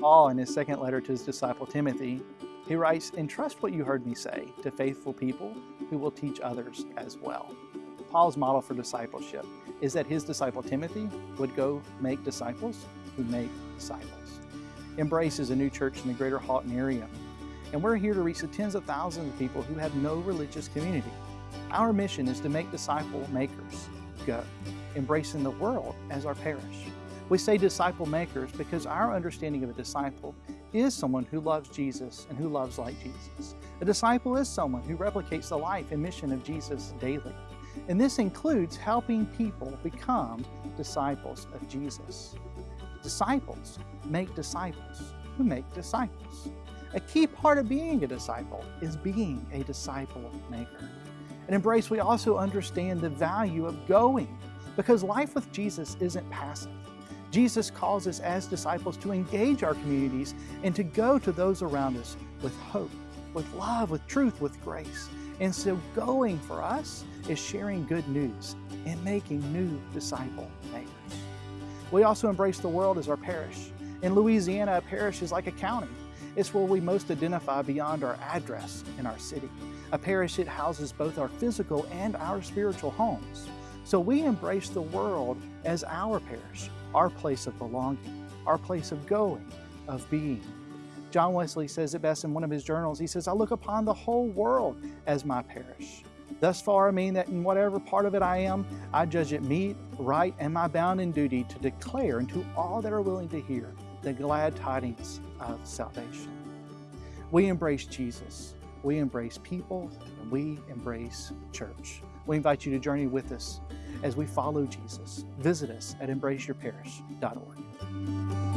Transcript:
Paul, in his second letter to his disciple Timothy, he writes, Entrust what you heard me say to faithful people who will teach others as well. Paul's model for discipleship is that his disciple Timothy would go make disciples who make disciples. Embrace is a new church in the greater Halton area, and we're here to reach the tens of thousands of people who have no religious community. Our mission is to make disciple makers go, embracing the world as our parish. We say disciple makers because our understanding of a disciple is someone who loves Jesus and who loves like Jesus. A disciple is someone who replicates the life and mission of Jesus daily. And this includes helping people become disciples of Jesus. Disciples make disciples who make disciples. A key part of being a disciple is being a disciple maker. At Embrace, we also understand the value of going because life with Jesus isn't passive. Jesus calls us as disciples to engage our communities and to go to those around us with hope, with love, with truth, with grace. And so going for us is sharing good news and making new disciple makers. We also embrace the world as our parish. In Louisiana, a parish is like a county. It's where we most identify beyond our address in our city. A parish, it houses both our physical and our spiritual homes. So we embrace the world as our parish, our place of belonging, our place of going, of being. John Wesley says it best in one of his journals. He says, I look upon the whole world as my parish. Thus far, I mean that in whatever part of it I am, I judge it meet, right, and my bounden duty to declare unto all that are willing to hear the glad tidings of salvation. We embrace Jesus, we embrace people, and we embrace church. We invite you to journey with us as we follow Jesus. Visit us at embraceyourparish.org.